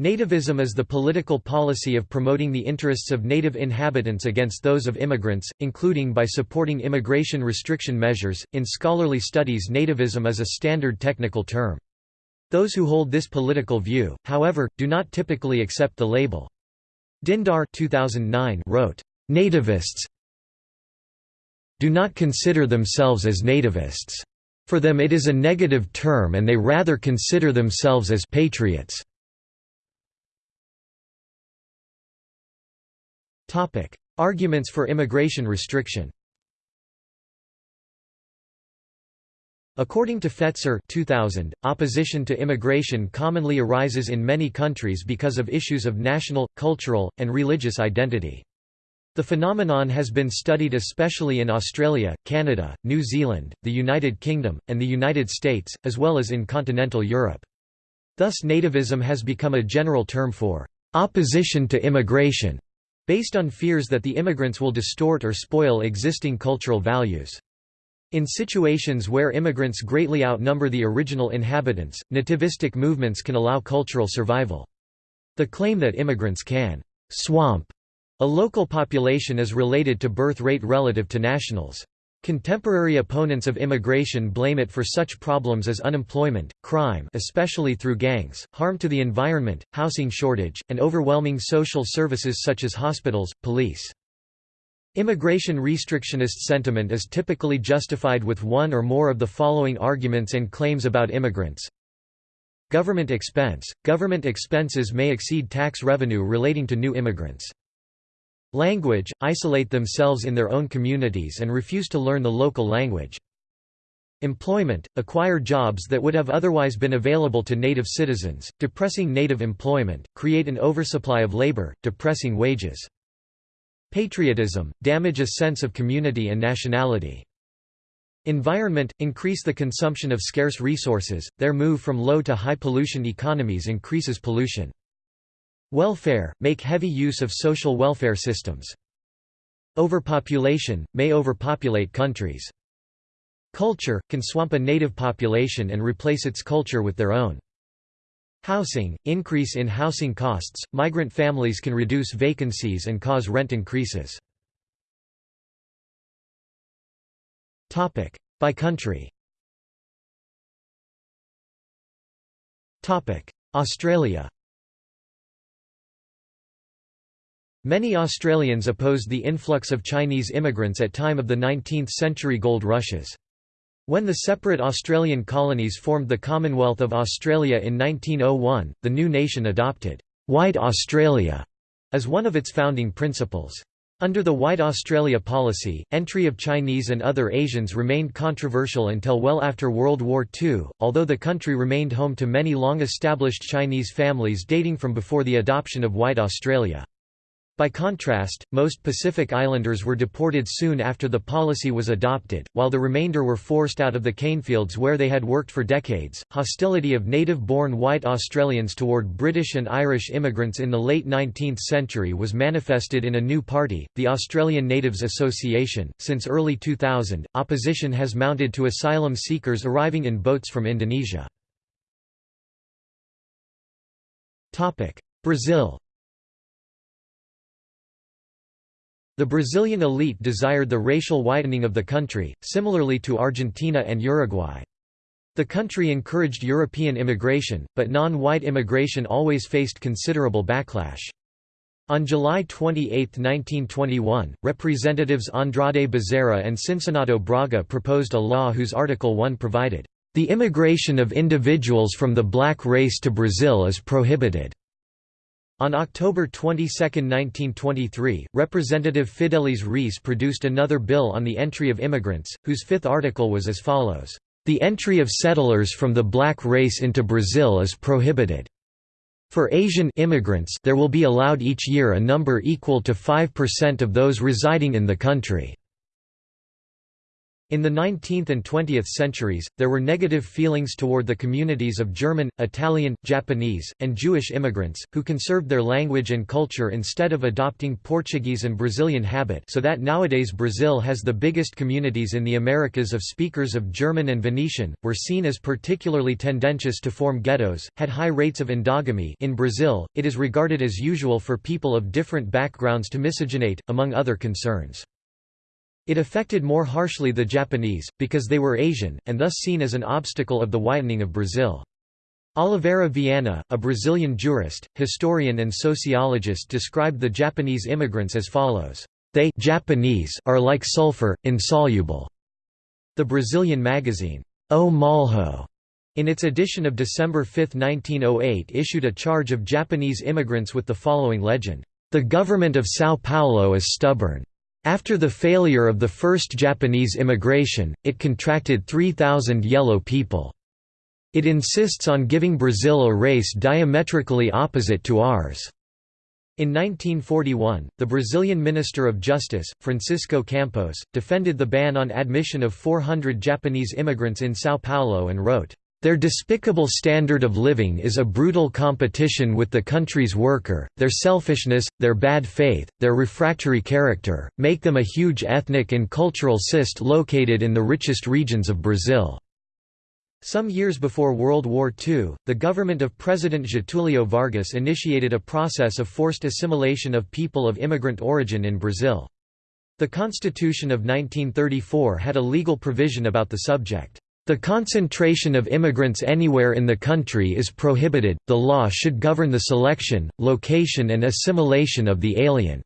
Nativism is the political policy of promoting the interests of native inhabitants against those of immigrants, including by supporting immigration restriction measures. In scholarly studies, nativism is a standard technical term. Those who hold this political view, however, do not typically accept the label. Dindar 2009 wrote, "Nativists do not consider themselves as nativists. For them it is a negative term and they rather consider themselves as patriots." Topic: Arguments for immigration restriction. According to Fetzer 2000, opposition to immigration commonly arises in many countries because of issues of national, cultural, and religious identity. The phenomenon has been studied especially in Australia, Canada, New Zealand, the United Kingdom, and the United States, as well as in continental Europe. Thus nativism has become a general term for opposition to immigration based on fears that the immigrants will distort or spoil existing cultural values. In situations where immigrants greatly outnumber the original inhabitants, nativistic movements can allow cultural survival. The claim that immigrants can «swamp» a local population is related to birth rate relative to nationals. Contemporary opponents of immigration blame it for such problems as unemployment, crime especially through gangs, harm to the environment, housing shortage, and overwhelming social services such as hospitals, police. Immigration restrictionist sentiment is typically justified with one or more of the following arguments and claims about immigrants. Government expense – Government expenses may exceed tax revenue relating to new immigrants. Language – isolate themselves in their own communities and refuse to learn the local language. Employment – acquire jobs that would have otherwise been available to native citizens, depressing native employment, create an oversupply of labor, depressing wages. Patriotism – damage a sense of community and nationality. Environment – increase the consumption of scarce resources, their move from low to high pollution economies increases pollution. Welfare – make heavy use of social welfare systems. Overpopulation – may overpopulate countries. Culture – can swamp a native population and replace its culture with their own. Housing – increase in housing costs, migrant families can reduce vacancies and cause rent increases. By country Australia Many Australians opposed the influx of Chinese immigrants at time of the 19th-century gold rushes. When the separate Australian colonies formed the Commonwealth of Australia in 1901, the new nation adopted «White Australia» as one of its founding principles. Under the White Australia policy, entry of Chinese and other Asians remained controversial until well after World War II, although the country remained home to many long-established Chinese families dating from before the adoption of White Australia. By contrast, most Pacific Islanders were deported soon after the policy was adopted, while the remainder were forced out of the canefields where they had worked for decades. Hostility of native born white Australians toward British and Irish immigrants in the late 19th century was manifested in a new party, the Australian Natives Association. Since early 2000, opposition has mounted to asylum seekers arriving in boats from Indonesia. Brazil The Brazilian elite desired the racial whitening of the country, similarly to Argentina and Uruguay. The country encouraged European immigration, but non-white immigration always faced considerable backlash. On July 28, 1921, Representatives Andrade Bezerra and Cincinnato Braga proposed a law whose Article 1 provided, "...the immigration of individuals from the black race to Brazil is prohibited." On October 22, 1923, Representative Fidelis Reis produced another bill on the entry of immigrants, whose fifth article was as follows, "...the entry of settlers from the black race into Brazil is prohibited. For Asian immigrants there will be allowed each year a number equal to 5% of those residing in the country." In the 19th and 20th centuries, there were negative feelings toward the communities of German, Italian, Japanese, and Jewish immigrants, who conserved their language and culture instead of adopting Portuguese and Brazilian habit so that nowadays Brazil has the biggest communities in the Americas of speakers of German and Venetian, were seen as particularly tendentious to form ghettos, had high rates of endogamy in Brazil, it is regarded as usual for people of different backgrounds to miscegenate, among other concerns. It affected more harshly the Japanese, because they were Asian, and thus seen as an obstacle of the whitening of Brazil. Oliveira Viana, a Brazilian jurist, historian and sociologist described the Japanese immigrants as follows, "...they Japanese are like sulfur, insoluble." The Brazilian magazine, O Malho, in its edition of December 5, 1908 issued a charge of Japanese immigrants with the following legend, "...the government of São Paulo is stubborn." After the failure of the first Japanese immigration, it contracted 3,000 yellow people. It insists on giving Brazil a race diametrically opposite to ours. In 1941, the Brazilian Minister of Justice, Francisco Campos, defended the ban on admission of 400 Japanese immigrants in São Paulo and wrote, their despicable standard of living is a brutal competition with the country's worker, their selfishness, their bad faith, their refractory character, make them a huge ethnic and cultural cyst located in the richest regions of Brazil." Some years before World War II, the government of President Getulio Vargas initiated a process of forced assimilation of people of immigrant origin in Brazil. The Constitution of 1934 had a legal provision about the subject. The concentration of immigrants anywhere in the country is prohibited, the law should govern the selection, location and assimilation of the alien.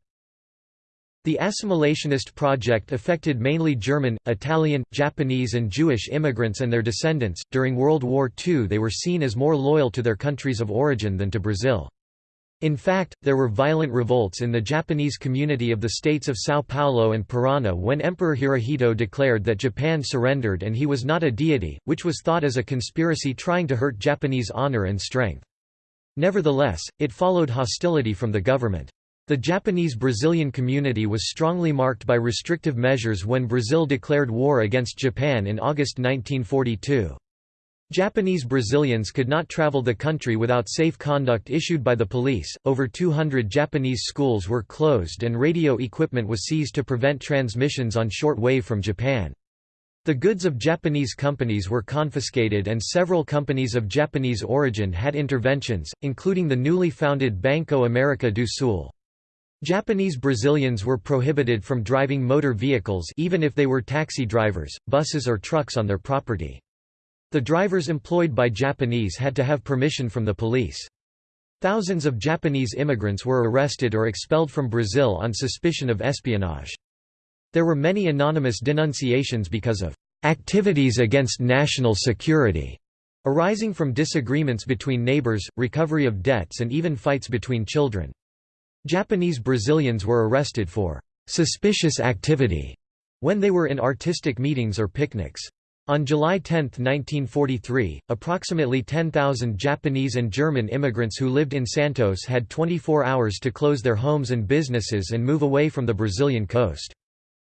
The assimilationist project affected mainly German, Italian, Japanese and Jewish immigrants and their descendants. During World War II they were seen as more loyal to their countries of origin than to Brazil. In fact, there were violent revolts in the Japanese community of the states of São Paulo and Parana when Emperor Hirohito declared that Japan surrendered and he was not a deity, which was thought as a conspiracy trying to hurt Japanese honor and strength. Nevertheless, it followed hostility from the government. The Japanese-Brazilian community was strongly marked by restrictive measures when Brazil declared war against Japan in August 1942. Japanese Brazilians could not travel the country without safe conduct issued by the police. Over 200 Japanese schools were closed and radio equipment was seized to prevent transmissions on short wave from Japan. The goods of Japanese companies were confiscated and several companies of Japanese origin had interventions, including the newly founded Banco America do Sul. Japanese Brazilians were prohibited from driving motor vehicles even if they were taxi drivers, buses or trucks on their property. The drivers employed by Japanese had to have permission from the police. Thousands of Japanese immigrants were arrested or expelled from Brazil on suspicion of espionage. There were many anonymous denunciations because of activities against national security, arising from disagreements between neighbors, recovery of debts and even fights between children. Japanese Brazilians were arrested for suspicious activity when they were in artistic meetings or picnics. On July 10, 1943, approximately 10,000 Japanese and German immigrants who lived in Santos had 24 hours to close their homes and businesses and move away from the Brazilian coast.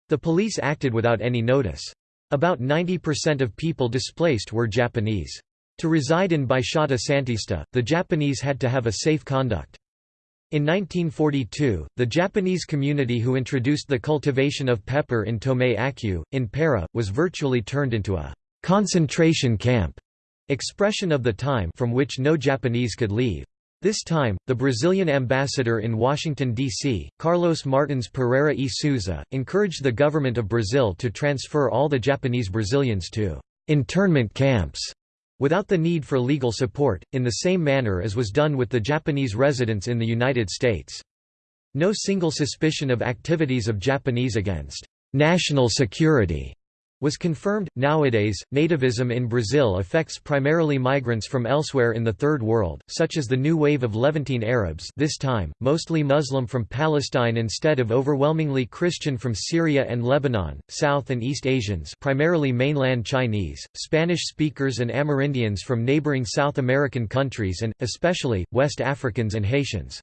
The police acted without any notice. About 90% of people displaced were Japanese. To reside in Baixada Santista, the Japanese had to have a safe conduct. In 1942, the Japanese community who introduced the cultivation of pepper in Tomé Açu, in Para, was virtually turned into a «concentration camp» expression of the time from which no Japanese could leave. This time, the Brazilian ambassador in Washington, D.C., Carlos Martins Pereira e Souza, encouraged the government of Brazil to transfer all the Japanese Brazilians to «internment camps» without the need for legal support, in the same manner as was done with the Japanese residents in the United States. No single suspicion of activities of Japanese against national security was confirmed. Nowadays, nativism in Brazil affects primarily migrants from elsewhere in the Third World, such as the new wave of Levantine Arabs this time, mostly Muslim from Palestine instead of overwhelmingly Christian from Syria and Lebanon, South and East Asians primarily mainland Chinese, Spanish speakers and Amerindians from neighboring South American countries and, especially, West Africans and Haitians.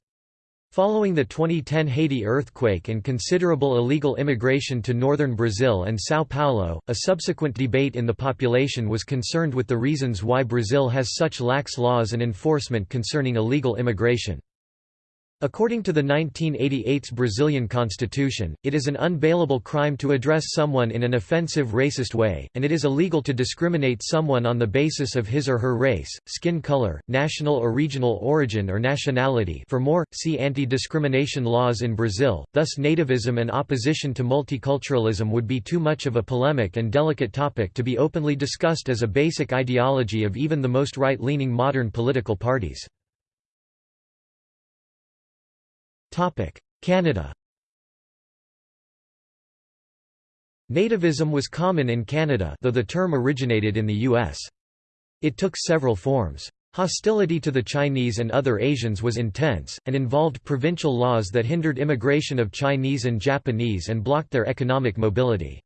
Following the 2010 Haiti earthquake and considerable illegal immigration to northern Brazil and São Paulo, a subsequent debate in the population was concerned with the reasons why Brazil has such lax laws and enforcement concerning illegal immigration. According to the 1988's Brazilian constitution, it is an unbailable crime to address someone in an offensive racist way, and it is illegal to discriminate someone on the basis of his or her race, skin color, national or regional origin or nationality for more, see anti-discrimination laws in Brazil, thus nativism and opposition to multiculturalism would be too much of a polemic and delicate topic to be openly discussed as a basic ideology of even the most right-leaning modern political parties. Canada Nativism was common in Canada though the term originated in the U.S. It took several forms. Hostility to the Chinese and other Asians was intense, and involved provincial laws that hindered immigration of Chinese and Japanese and blocked their economic mobility.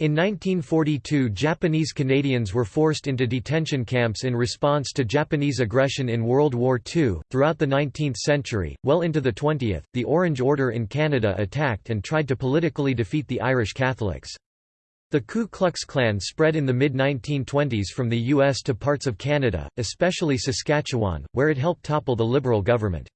In 1942 Japanese Canadians were forced into detention camps in response to Japanese aggression in World War II. Throughout the 19th century, well into the 20th, the Orange Order in Canada attacked and tried to politically defeat the Irish Catholics. The Ku Klux Klan spread in the mid-1920s from the U.S. to parts of Canada, especially Saskatchewan, where it helped topple the Liberal government.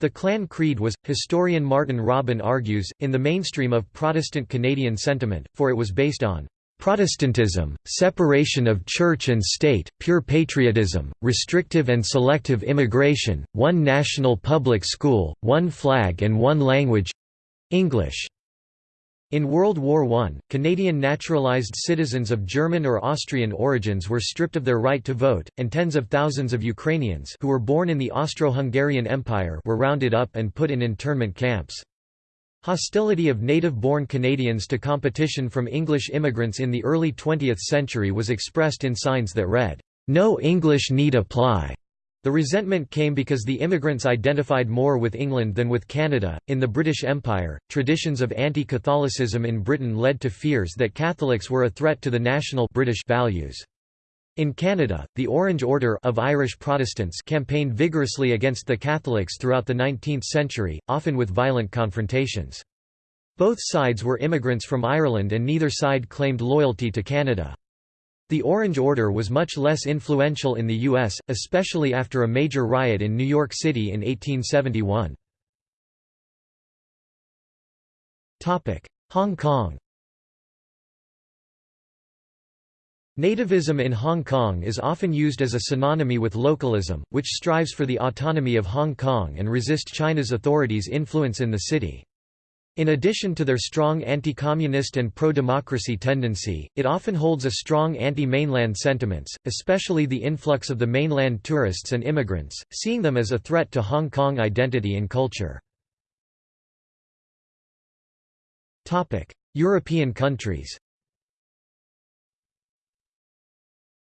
The Klan creed was, historian Martin Robin argues, in the mainstream of Protestant Canadian sentiment, for it was based on Protestantism, separation of church and state, pure patriotism, restrictive and selective immigration, one national public school, one flag and one language—English. In World War I, Canadian naturalised citizens of German or Austrian origins were stripped of their right to vote, and tens of thousands of Ukrainians who were born in the Austro-Hungarian Empire were rounded up and put in internment camps. Hostility of native-born Canadians to competition from English immigrants in the early 20th century was expressed in signs that read, "'No English need apply' The resentment came because the immigrants identified more with England than with Canada. In the British Empire, traditions of anti Catholicism in Britain led to fears that Catholics were a threat to the national British values. In Canada, the Orange Order of Irish Protestants campaigned vigorously against the Catholics throughout the 19th century, often with violent confrontations. Both sides were immigrants from Ireland and neither side claimed loyalty to Canada. The Orange Order was much less influential in the U.S., especially after a major riot in New York City in 1871. Hong Kong Nativism in Hong Kong is often used as a synonymy with localism, which strives for the autonomy of Hong Kong and resist China's authorities' influence in the city. In addition to their strong anti-communist and pro-democracy tendency, it often holds a strong anti-mainland sentiments, especially the influx of the mainland tourists and immigrants, seeing them as a threat to Hong Kong identity and culture. European countries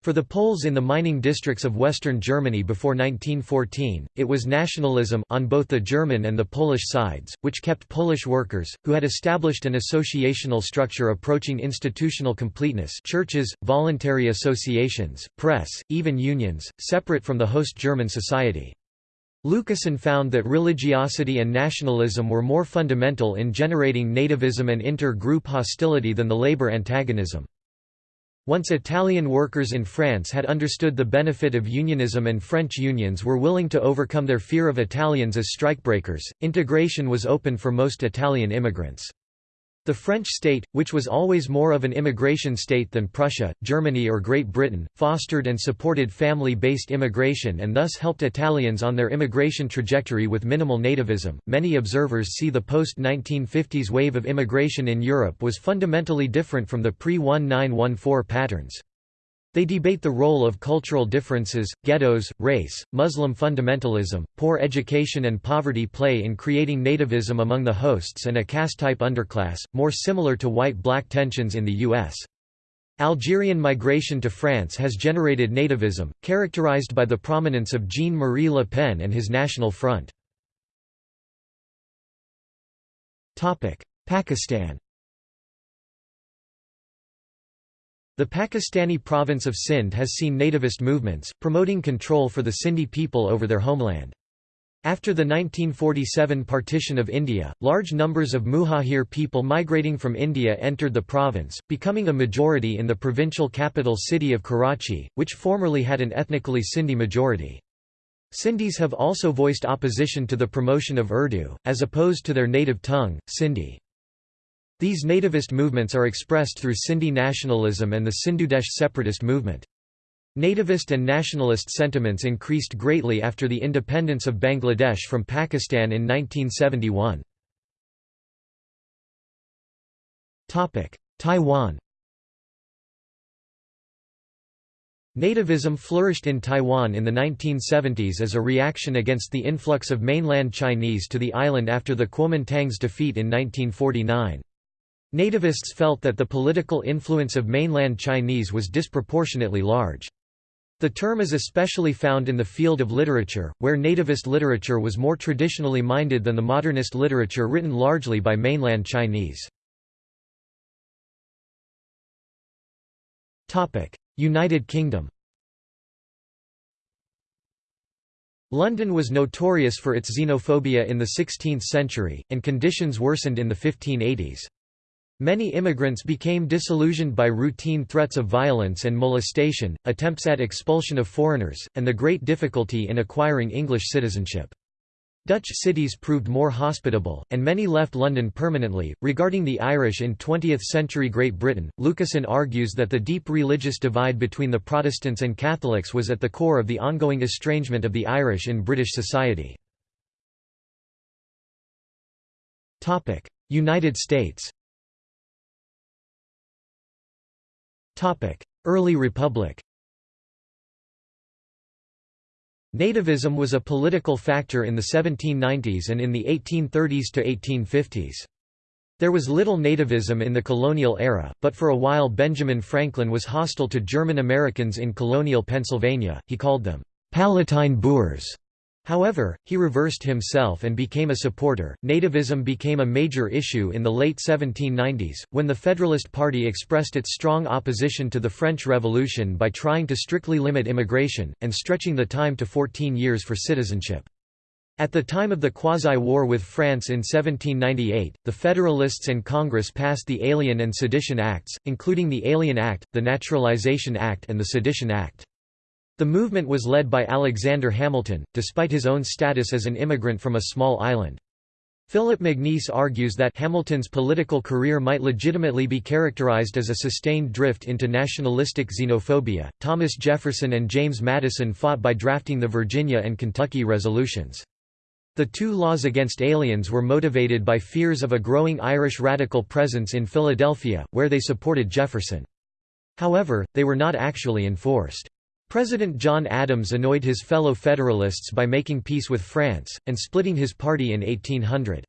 For the Poles in the mining districts of western Germany before 1914, it was nationalism on both the German and the Polish sides, which kept Polish workers, who had established an associational structure approaching institutional completeness churches, voluntary associations, press, even unions, separate from the host German society. Lucassen found that religiosity and nationalism were more fundamental in generating nativism and inter-group hostility than the labor antagonism. Once Italian workers in France had understood the benefit of unionism and French unions were willing to overcome their fear of Italians as strikebreakers, integration was open for most Italian immigrants. The French state, which was always more of an immigration state than Prussia, Germany or Great Britain, fostered and supported family-based immigration and thus helped Italians on their immigration trajectory with minimal nativism. Many observers see the post-1950s wave of immigration in Europe was fundamentally different from the pre-1914 patterns. They debate the role of cultural differences, ghettos, race, Muslim fundamentalism, poor education and poverty play in creating nativism among the hosts and a caste-type underclass, more similar to white-black tensions in the U.S. Algerian migration to France has generated nativism, characterized by the prominence of Jean-Marie Le Pen and his National Front. Pakistan The Pakistani province of Sindh has seen nativist movements, promoting control for the Sindhi people over their homeland. After the 1947 partition of India, large numbers of Muhajir people migrating from India entered the province, becoming a majority in the provincial capital city of Karachi, which formerly had an ethnically Sindhi majority. Sindhis have also voiced opposition to the promotion of Urdu, as opposed to their native tongue, Sindhi. These nativist movements are expressed through Sindhi nationalism and the Sindhudesh separatist movement. Nativist and nationalist sentiments increased greatly after the independence of Bangladesh from Pakistan in 1971. Taiwan Nativism flourished in Taiwan in the 1970s as a reaction against the influx of mainland Chinese to the island after the Kuomintang's defeat in 1949. Nativists felt that the political influence of mainland Chinese was disproportionately large. The term is especially found in the field of literature, where nativist literature was more traditionally minded than the modernist literature written largely by mainland Chinese. United Kingdom London was notorious for its xenophobia in the 16th century, and conditions worsened in the 1580s. Many immigrants became disillusioned by routine threats of violence and molestation, attempts at expulsion of foreigners, and the great difficulty in acquiring English citizenship. Dutch cities proved more hospitable, and many left London permanently. Regarding the Irish in 20th century Great Britain, Lucassen argues that the deep religious divide between the Protestants and Catholics was at the core of the ongoing estrangement of the Irish in British society. United States Early Republic Nativism was a political factor in the 1790s and in the 1830s to 1850s. There was little nativism in the colonial era, but for a while Benjamin Franklin was hostile to German Americans in colonial Pennsylvania, he called them, "'Palatine Boors' However, he reversed himself and became a supporter. Nativism became a major issue in the late 1790s, when the Federalist Party expressed its strong opposition to the French Revolution by trying to strictly limit immigration, and stretching the time to 14 years for citizenship. At the time of the quasi-war with France in 1798, the Federalists and Congress passed the Alien and Sedition Acts, including the Alien Act, the Naturalization Act and the Sedition Act. The movement was led by Alexander Hamilton, despite his own status as an immigrant from a small island. Philip Magness argues that Hamilton's political career might legitimately be characterized as a sustained drift into nationalistic xenophobia. Thomas Jefferson and James Madison fought by drafting the Virginia and Kentucky resolutions. The two laws against aliens were motivated by fears of a growing Irish radical presence in Philadelphia, where they supported Jefferson. However, they were not actually enforced. President John Adams annoyed his fellow Federalists by making peace with France, and splitting his party in 1800.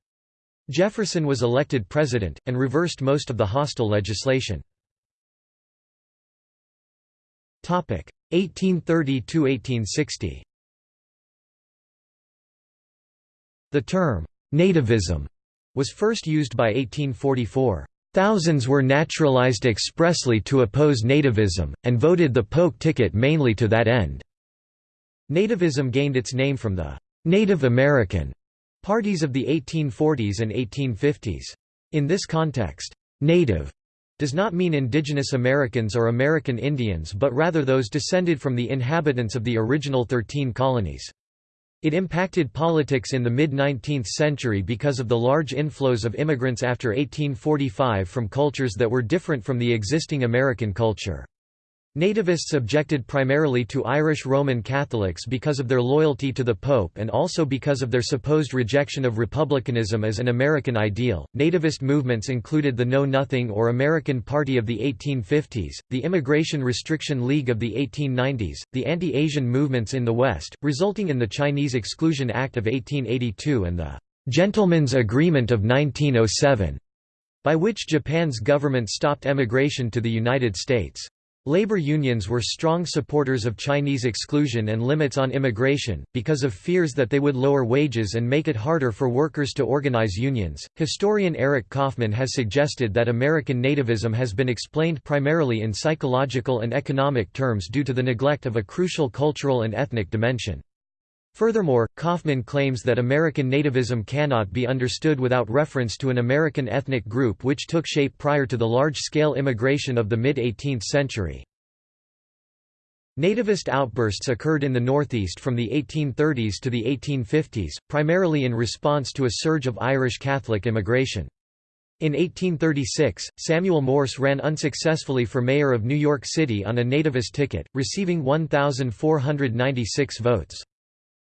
Jefferson was elected president, and reversed most of the hostile legislation. 1830–1860 The term, "'nativism' was first used by 1844. Thousands were naturalized expressly to oppose nativism, and voted the Polk ticket mainly to that end. Nativism gained its name from the Native American parties of the 1840s and 1850s. In this context, native does not mean indigenous Americans or American Indians but rather those descended from the inhabitants of the original thirteen colonies. It impacted politics in the mid-19th century because of the large inflows of immigrants after 1845 from cultures that were different from the existing American culture. Nativists objected primarily to Irish Roman Catholics because of their loyalty to the Pope and also because of their supposed rejection of republicanism as an American ideal. Nativist movements included the Know Nothing or American Party of the 1850s, the Immigration Restriction League of the 1890s, the anti Asian movements in the West, resulting in the Chinese Exclusion Act of 1882 and the Gentlemen's Agreement of 1907, by which Japan's government stopped emigration to the United States. Labor unions were strong supporters of Chinese exclusion and limits on immigration, because of fears that they would lower wages and make it harder for workers to organize unions. Historian Eric Kaufmann has suggested that American nativism has been explained primarily in psychological and economic terms due to the neglect of a crucial cultural and ethnic dimension. Furthermore, Kaufmann claims that American nativism cannot be understood without reference to an American ethnic group which took shape prior to the large-scale immigration of the mid-18th century. Nativist outbursts occurred in the Northeast from the 1830s to the 1850s, primarily in response to a surge of Irish Catholic immigration. In 1836, Samuel Morse ran unsuccessfully for mayor of New York City on a nativist ticket, receiving 1,496 votes.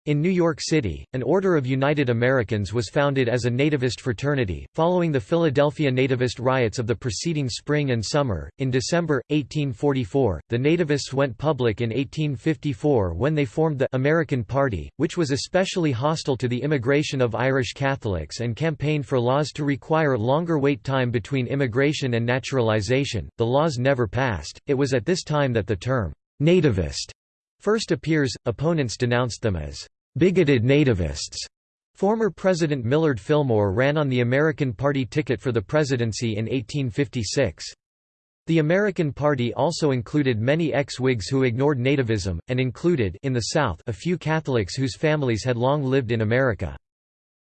In New York City, an Order of United Americans was founded as a nativist fraternity, following the Philadelphia nativist riots of the preceding spring and summer. In December, 1844, the nativists went public in 1854 when they formed the American Party, which was especially hostile to the immigration of Irish Catholics and campaigned for laws to require longer wait time between immigration and naturalization. The laws never passed. It was at this time that the term nativist first appears. Opponents denounced them as bigoted nativists. Former President Millard Fillmore ran on the American Party ticket for the presidency in 1856. The American Party also included many ex-Whigs who ignored nativism, and included in the South a few Catholics whose families had long lived in America.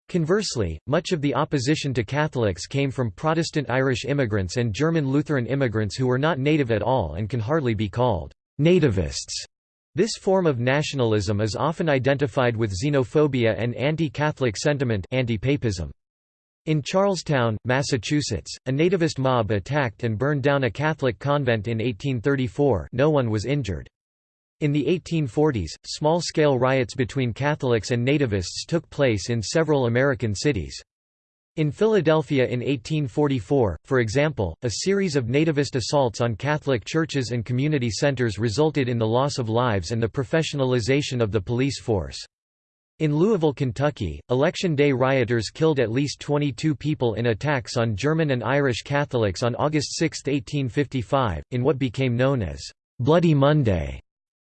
Conversely, much of the opposition to Catholics came from Protestant Irish immigrants and German Lutheran immigrants who were not native at all and can hardly be called nativists. This form of nationalism is often identified with xenophobia and anti-Catholic sentiment anti-papism. In Charlestown, Massachusetts, a nativist mob attacked and burned down a Catholic convent in 1834 no one was injured. In the 1840s, small-scale riots between Catholics and nativists took place in several American cities. In Philadelphia in 1844, for example, a series of nativist assaults on Catholic churches and community centers resulted in the loss of lives and the professionalization of the police force. In Louisville, Kentucky, Election Day rioters killed at least 22 people in attacks on German and Irish Catholics on August 6, 1855, in what became known as Bloody Monday.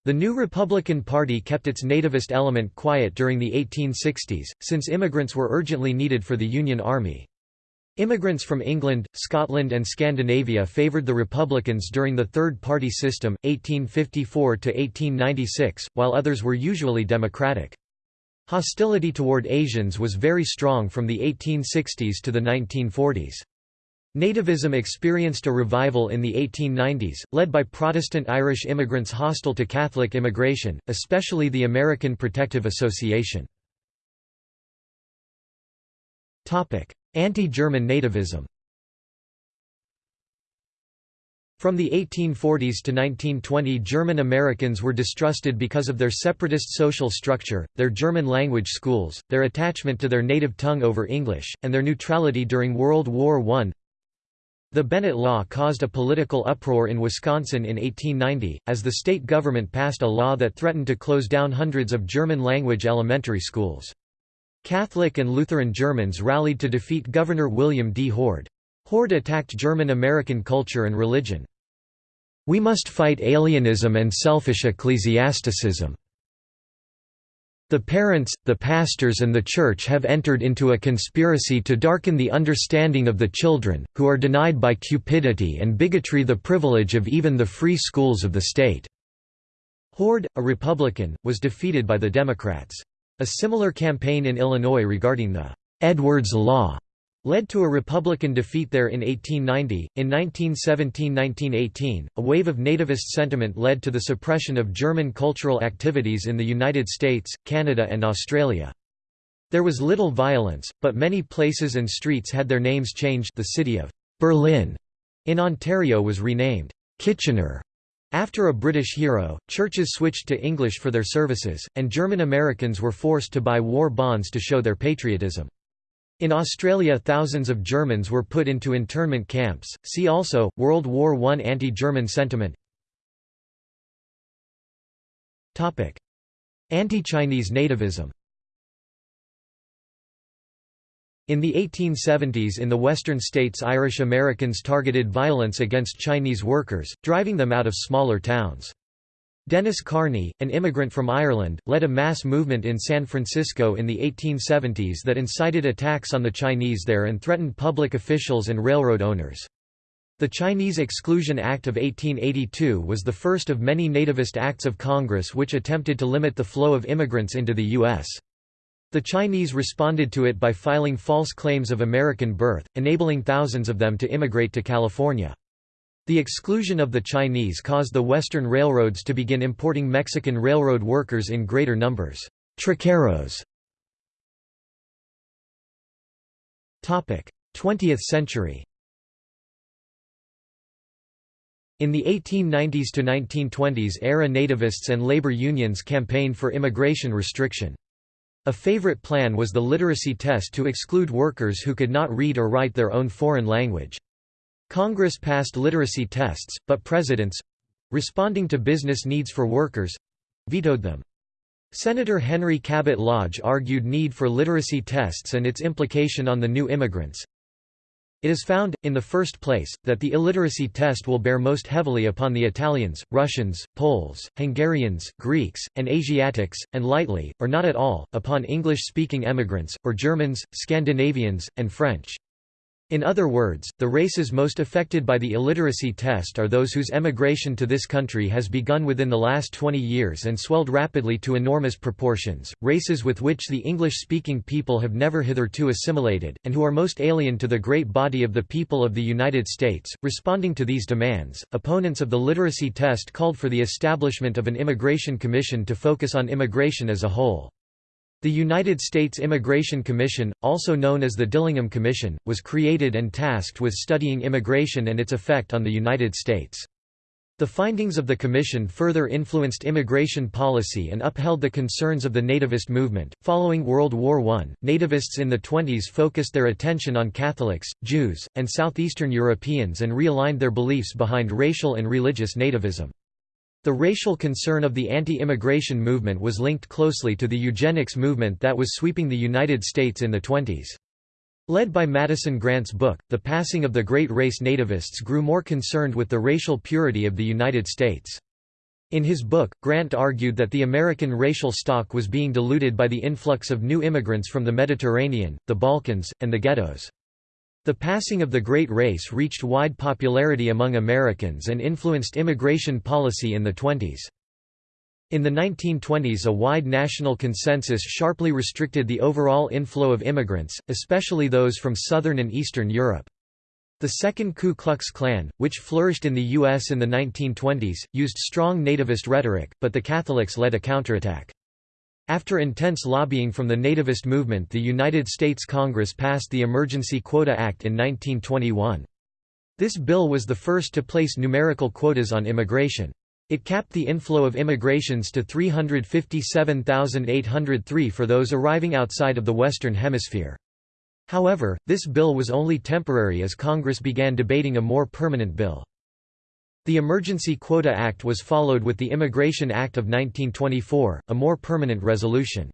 The new Republican Party kept its nativist element quiet during the 1860s, since immigrants were urgently needed for the Union Army. Immigrants from England, Scotland and Scandinavia favoured the Republicans during the Third Party System, 1854–1896, while others were usually Democratic. Hostility toward Asians was very strong from the 1860s to the 1940s. Nativism experienced a revival in the 1890s, led by Protestant Irish immigrants hostile to Catholic immigration, especially the American Protective Association. Anti-German nativism From the 1840s to 1920 German Americans were distrusted because of their separatist social structure, their German language schools, their attachment to their native tongue over English, and their neutrality during World War I. The Bennett Law caused a political uproar in Wisconsin in 1890, as the state government passed a law that threatened to close down hundreds of German-language elementary schools. Catholic and Lutheran Germans rallied to defeat Governor William D. Hoard. Hoard attacked German-American culture and religion. We must fight alienism and selfish ecclesiasticism. The parents, the pastors and the church have entered into a conspiracy to darken the understanding of the children, who are denied by cupidity and bigotry the privilege of even the free schools of the state." Hoard, a Republican, was defeated by the Democrats. A similar campaign in Illinois regarding the «Edwards Law» led to a Republican defeat there in 1890. In 1917–1918, a wave of nativist sentiment led to the suppression of German cultural activities in the United States, Canada and Australia. There was little violence, but many places and streets had their names changed the city of Berlin in Ontario was renamed Kitchener after a British hero, churches switched to English for their services, and German Americans were forced to buy war bonds to show their patriotism. In Australia thousands of Germans were put into internment camps, see also, World War I anti-German sentiment. Anti-Chinese nativism. In the 1870s in the western states Irish Americans targeted violence against Chinese workers, driving them out of smaller towns. Denis Kearney, an immigrant from Ireland, led a mass movement in San Francisco in the 1870s that incited attacks on the Chinese there and threatened public officials and railroad owners. The Chinese Exclusion Act of 1882 was the first of many nativist acts of Congress which attempted to limit the flow of immigrants into the U.S. The Chinese responded to it by filing false claims of American birth, enabling thousands of them to immigrate to California. The exclusion of the Chinese caused the Western railroads to begin importing Mexican railroad workers in greater numbers. Traqueros 20th century In the 1890s to 1920s era nativists and labor unions campaigned for immigration restriction. A favorite plan was the literacy test to exclude workers who could not read or write their own foreign language. Congress passed literacy tests, but presidents—responding to business needs for workers—vetoed them. Senator Henry Cabot Lodge argued need for literacy tests and its implication on the new immigrants. It is found, in the first place, that the illiteracy test will bear most heavily upon the Italians, Russians, Poles, Hungarians, Greeks, and Asiatics, and lightly, or not at all, upon English-speaking emigrants, or Germans, Scandinavians, and French. In other words, the races most affected by the illiteracy test are those whose emigration to this country has begun within the last 20 years and swelled rapidly to enormous proportions, races with which the English-speaking people have never hitherto assimilated, and who are most alien to the great body of the people of the United States. Responding to these demands, opponents of the literacy test called for the establishment of an immigration commission to focus on immigration as a whole. The United States Immigration Commission, also known as the Dillingham Commission, was created and tasked with studying immigration and its effect on the United States. The findings of the Commission further influenced immigration policy and upheld the concerns of the nativist movement. Following World War I, nativists in the 20s focused their attention on Catholics, Jews, and Southeastern Europeans and realigned their beliefs behind racial and religious nativism. The racial concern of the anti-immigration movement was linked closely to the eugenics movement that was sweeping the United States in the 20s. Led by Madison Grant's book, The Passing of the Great Race nativists grew more concerned with the racial purity of the United States. In his book, Grant argued that the American racial stock was being diluted by the influx of new immigrants from the Mediterranean, the Balkans, and the ghettos. The passing of the Great Race reached wide popularity among Americans and influenced immigration policy in the 20s. In the 1920s a wide national consensus sharply restricted the overall inflow of immigrants, especially those from Southern and Eastern Europe. The Second Ku Klux Klan, which flourished in the U.S. in the 1920s, used strong nativist rhetoric, but the Catholics led a counterattack. After intense lobbying from the nativist movement the United States Congress passed the Emergency Quota Act in 1921. This bill was the first to place numerical quotas on immigration. It capped the inflow of immigrations to 357,803 for those arriving outside of the Western Hemisphere. However, this bill was only temporary as Congress began debating a more permanent bill. The Emergency Quota Act was followed with the Immigration Act of 1924, a more permanent resolution.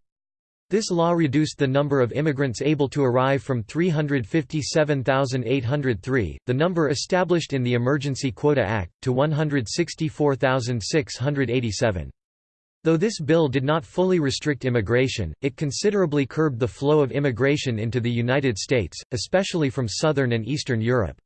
This law reduced the number of immigrants able to arrive from 357,803, the number established in the Emergency Quota Act, to 164,687. Though this bill did not fully restrict immigration, it considerably curbed the flow of immigration into the United States, especially from Southern and Eastern Europe.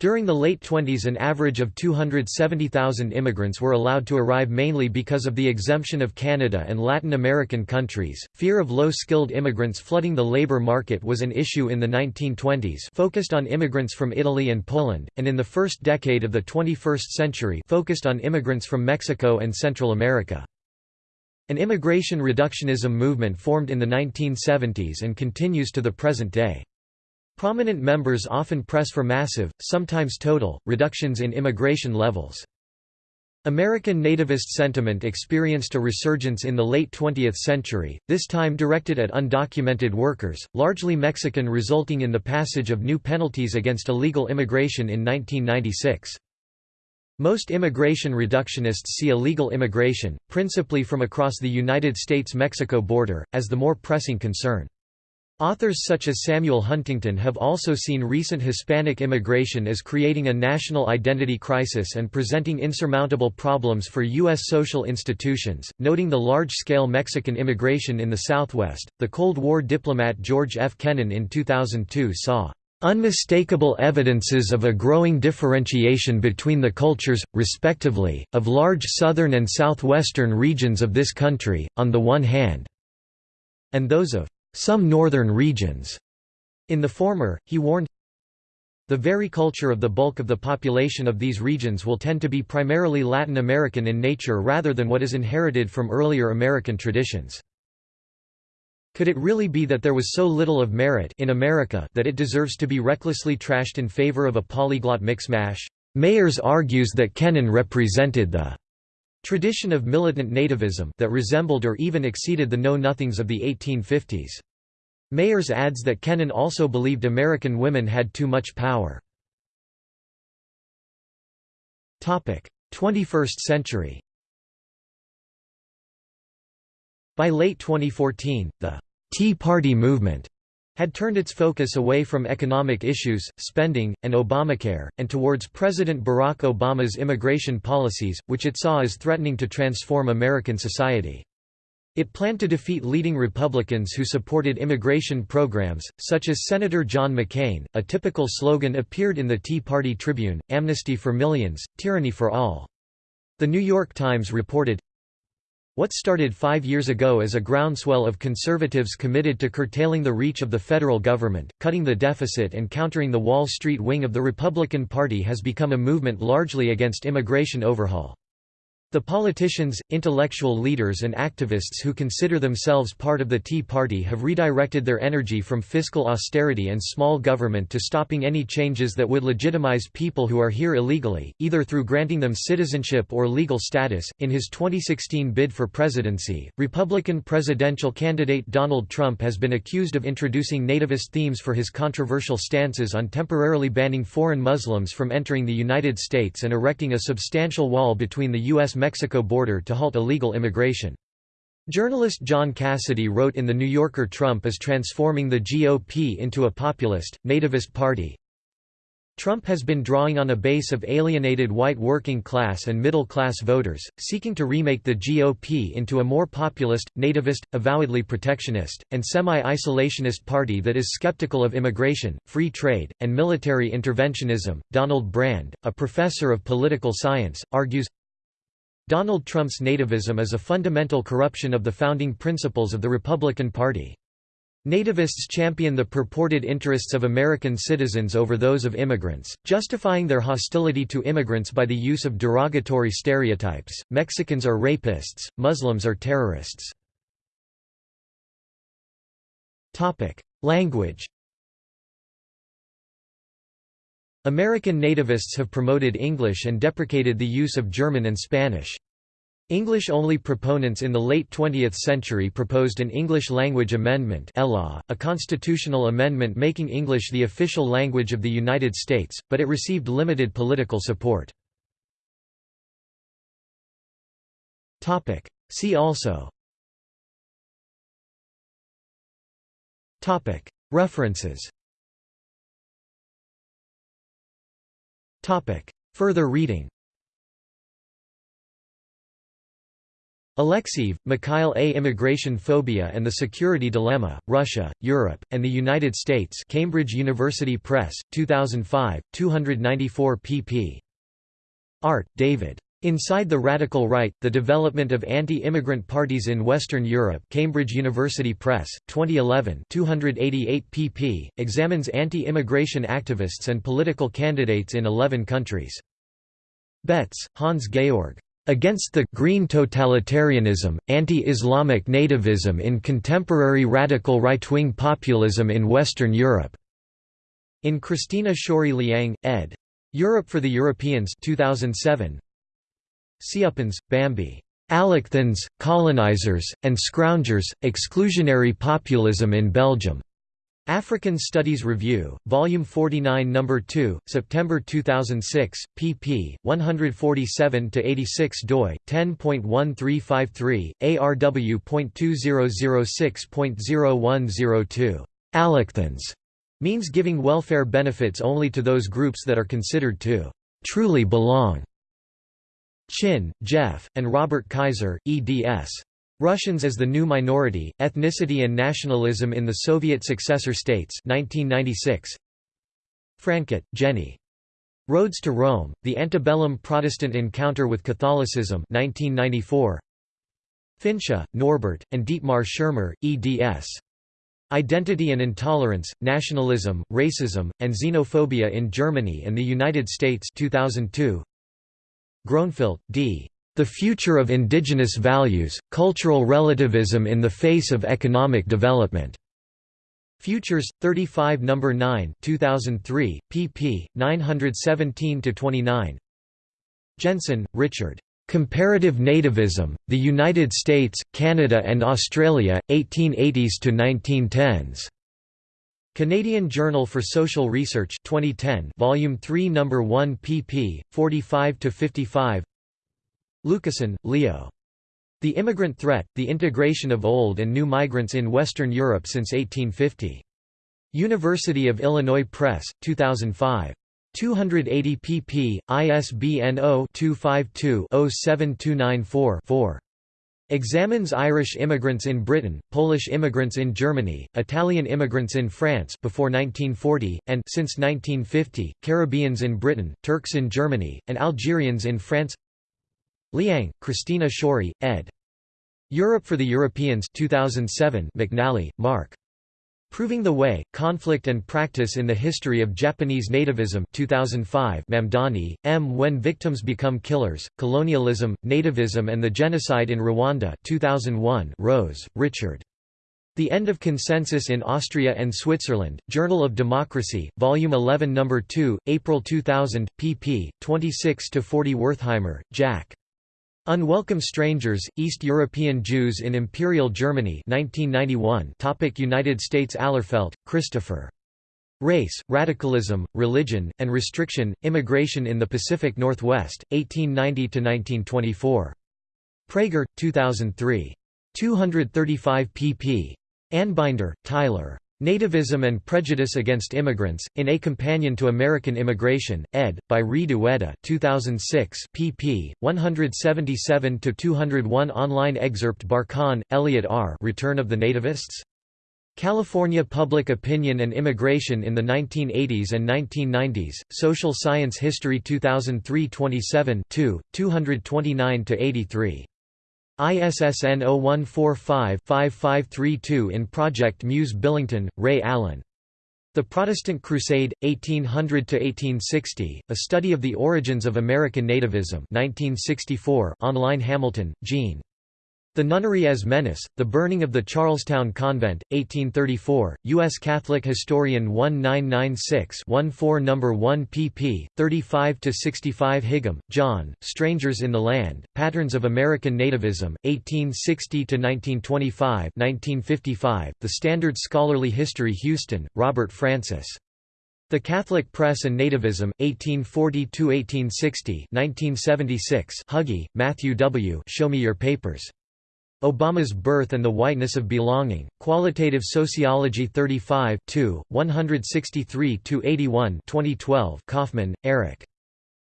During the late 20s an average of 270,000 immigrants were allowed to arrive mainly because of the exemption of Canada and Latin American countries. Fear of low-skilled immigrants flooding the labor market was an issue in the 1920s focused on immigrants from Italy and Poland, and in the first decade of the 21st century focused on immigrants from Mexico and Central America. An immigration reductionism movement formed in the 1970s and continues to the present day. Prominent members often press for massive, sometimes total, reductions in immigration levels. American nativist sentiment experienced a resurgence in the late 20th century, this time directed at undocumented workers, largely Mexican resulting in the passage of new penalties against illegal immigration in 1996. Most immigration reductionists see illegal immigration, principally from across the United States-Mexico border, as the more pressing concern. Authors such as Samuel Huntington have also seen recent Hispanic immigration as creating a national identity crisis and presenting insurmountable problems for U.S. social institutions. Noting the large scale Mexican immigration in the Southwest, the Cold War diplomat George F. Kennan in 2002 saw unmistakable evidences of a growing differentiation between the cultures, respectively, of large southern and southwestern regions of this country, on the one hand, and those of some northern regions. In the former, he warned, the very culture of the bulk of the population of these regions will tend to be primarily Latin American in nature rather than what is inherited from earlier American traditions. Could it really be that there was so little of merit in America that it deserves to be recklessly trashed in favor of a polyglot mixmash? Mayers argues that Kennan represented the tradition of militant nativism that resembled or even exceeded the know-nothings of the 1850s. Mayers adds that Kennan also believed American women had too much power. 21st century By late 2014, the Tea Party movement had turned its focus away from economic issues, spending, and Obamacare, and towards President Barack Obama's immigration policies, which it saw as threatening to transform American society. It planned to defeat leading Republicans who supported immigration programs, such as Senator John McCain. A typical slogan appeared in the Tea Party Tribune Amnesty for Millions, Tyranny for All. The New York Times reported, what started five years ago as a groundswell of conservatives committed to curtailing the reach of the federal government, cutting the deficit and countering the Wall Street wing of the Republican Party has become a movement largely against immigration overhaul. The politicians, intellectual leaders and activists who consider themselves part of the Tea Party have redirected their energy from fiscal austerity and small government to stopping any changes that would legitimize people who are here illegally, either through granting them citizenship or legal status. In his 2016 bid for presidency, Republican presidential candidate Donald Trump has been accused of introducing nativist themes for his controversial stances on temporarily banning foreign Muslims from entering the United States and erecting a substantial wall between the U.S. Mexico border to halt illegal immigration. Journalist John Cassidy wrote in The New Yorker Trump is transforming the GOP into a populist, nativist party. Trump has been drawing on a base of alienated white working class and middle class voters, seeking to remake the GOP into a more populist, nativist, avowedly protectionist, and semi-isolationist party that is skeptical of immigration, free trade, and military interventionism. Donald Brand, a professor of political science, argues Donald Trump's nativism is a fundamental corruption of the founding principles of the Republican Party. Nativists champion the purported interests of American citizens over those of immigrants, justifying their hostility to immigrants by the use of derogatory stereotypes, Mexicans are rapists, Muslims are terrorists. Topic: Language American nativists have promoted English and deprecated the use of German and Spanish. English-only proponents in the late 20th century proposed an English language amendment a constitutional amendment making English the official language of the United States, but it received limited political support. See also References Further reading Alexeev, Mikhail A. Immigration Phobia and the Security Dilemma, Russia, Europe, and the United States Cambridge University Press, 2005, 294 pp. Art, David. Inside the Radical Right, The Development of Anti-Immigrant Parties in Western Europe Cambridge University Press, 2011 288 pp. examines anti-immigration activists and political candidates in 11 countries. Betz, Hans Georg. Against the green totalitarianism, anti-Islamic nativism in contemporary radical right-wing populism in Western Europe. In Christina Schori Liang, ed. Europe for the Europeans 2007. Ceuppens, Bambi. Allochthons, Colonizers, and Scroungers, Exclusionary Populism in Belgium. African Studies Review, Volume 49 No. 2, September 2006, pp. 147–86 doi, 10.1353, ARW.2006.0102. Allochthons means giving welfare benefits only to those groups that are considered to truly belong. Chin, Jeff, and Robert Kaiser, eds. Russians as the New Minority, Ethnicity and Nationalism in the Soviet Successor States 1996. Francke, Jenny. Roads to Rome, The Antebellum Protestant Encounter with Catholicism 1994. Finzsch, Norbert, and Dietmar Schirmer, eds. Identity and Intolerance, Nationalism, Racism, and Xenophobia in Germany and the United States 2002. Groenfeldt, D. The Future of Indigenous Values, Cultural Relativism in the Face of Economic Development. Futures, 35 No. 9 2003, pp. 917–29 Jensen, Richard. Comparative Nativism, The United States, Canada and Australia, 1880s to 1910s. Canadian Journal for Social Research 2010 Volume 3 No. 1 pp. 45–55 Lucassen, Leo. The Immigrant Threat, The Integration of Old and New Migrants in Western Europe since 1850. University of Illinois Press, 2005. 280 pp. ISBN 0-252-07294-4. Examines Irish immigrants in Britain, Polish immigrants in Germany, Italian immigrants in France before 1940, and since 1950, Caribbeans in Britain, Turks in Germany, and Algerians in France Liang, Christina Schori, ed. Europe for the Europeans 2007 McNally, Mark. Proving the Way, Conflict and Practice in the History of Japanese Nativism 2005 Mamdani, M. When Victims Become Killers, Colonialism, Nativism and the Genocide in Rwanda 2001 Rose, Richard. The End of Consensus in Austria and Switzerland, Journal of Democracy, Volume 11 No. 2, April 2000, pp. 26–40 Wertheimer, Jack. Unwelcome Strangers, East European Jews in Imperial Germany 1991 Topic United States Allerfeldt, Christopher. Race, Radicalism, Religion, and Restriction, Immigration in the Pacific Northwest, 1890–1924. Praeger, 2003. 235 pp. Anbinder, Tyler. Nativism and Prejudice Against Immigrants, in A Companion to American Immigration, ed. by Reed Ueda 2006 pp. 177–201 Online excerpt Barkan, Elliot R. Return of the Nativists? California Public Opinion and Immigration in the 1980s and 1990s, Social Science History 2003 27 229–83. ISSN 0145-5532 in Project Muse Billington, Ray Allen. The Protestant Crusade, 1800–1860, A Study of the Origins of American Nativism 1964 online Hamilton, Jean. The Nunnery as Menace, The Burning of the Charlestown Convent, 1834, U.S. Catholic Historian 1996-14 No. 1 pp. 35–65 Higham, John, Strangers in the Land, Patterns of American Nativism, 1860–1925 1955, The Standard Scholarly History Houston, Robert Francis. The Catholic Press and Nativism, 1840–1860 1976 Hughey, Matthew W. Show Me Your Papers. Obama's Birth and the Whiteness of Belonging, Qualitative Sociology 35 163–81 2012 Kaufmann, Eric.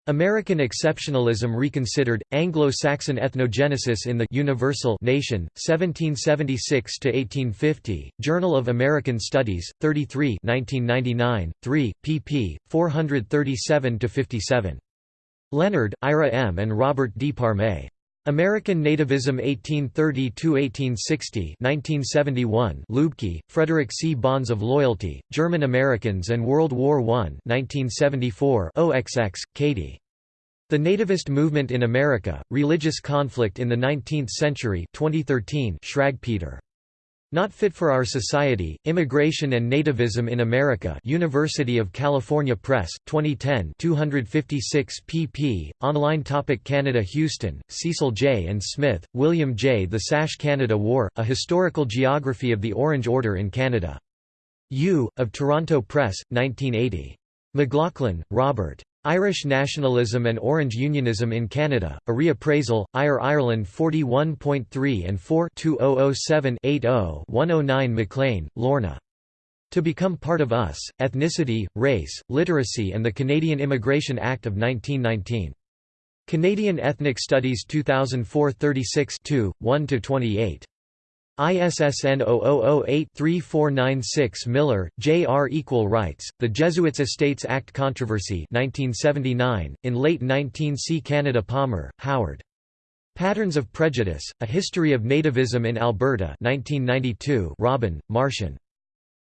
American Exceptionalism Reconsidered, Anglo-Saxon Ethnogenesis in the Universal Nation, 1776–1850, Journal of American Studies, 33 1999, 3, pp. 437–57. Leonard, Ira M. and Robert D. Parmet. American Nativism 1830–1860 1971 Luebke, Frederick C. Bonds of Loyalty, German Americans and World War I 1974 OXX, Katie. The Nativist Movement in America, Religious Conflict in the Nineteenth Century 2013 Schrag-Peter. Not Fit for Our Society, Immigration and Nativism in America University of California Press, 2010 256 pp. Online topic Canada Houston, Cecil J. and Smith, William J. The Sash Canada Wore, A Historical Geography of the Orange Order in Canada. U. of Toronto Press, 1980. McLaughlin, Robert. Irish Nationalism and Orange Unionism in Canada, a reappraisal, IRE Ireland 41.3 and 4 2007-80-109 McLean, Lorna. To Become Part of Us, Ethnicity, Race, Literacy and the Canadian Immigration Act of 1919. Canadian Ethnic Studies 2004 36 1–28. ISSN 0008-3496 Miller, J. R. Equal Rights, The Jesuits Estates Act Controversy 1979, in late 19 C. Canada Palmer, Howard. Patterns of Prejudice, A History of Nativism in Alberta 1992 Robin, Martin.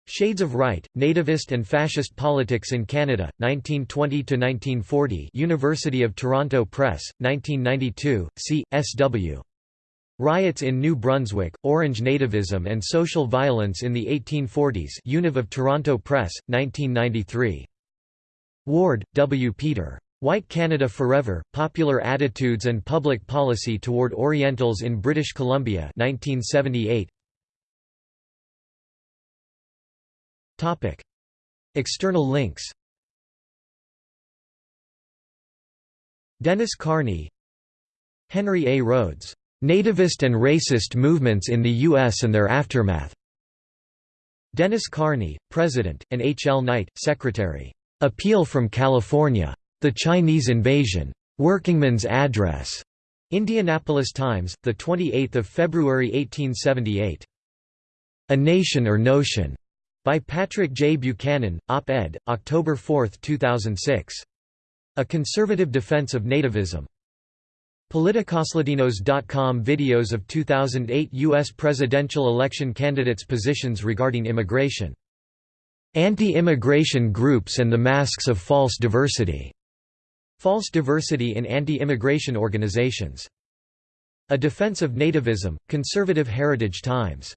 Shades of Right, Nativist and Fascist Politics in Canada, 1920–1940 University of Toronto Press, 1992, C. S. W. Riots in New Brunswick, Orange Nativism and Social Violence in the 1840s Univ of Toronto Press, 1993. Ward, W. Peter. White Canada Forever, Popular Attitudes and Public Policy Toward Orientals in British Columbia 1978. External links Denis Kearney Henry A. Rhodes Nativist and Racist Movements in the U.S. and Their Aftermath. Denis Kearney, President, and H. L. Knight, Secretary. Appeal from California. The Chinese Invasion. Workingman's Address. Indianapolis Times, 28 February 1878. A Nation or Notion. By Patrick J. Buchanan, op-ed, October 4, 2006. A Conservative Defense of Nativism. Politicoslatinos.com Videos of 2008 U.S. presidential election candidates' positions regarding immigration. Anti-immigration groups and the masks of false diversity. False diversity in anti-immigration organizations. A Defense of Nativism, Conservative Heritage Times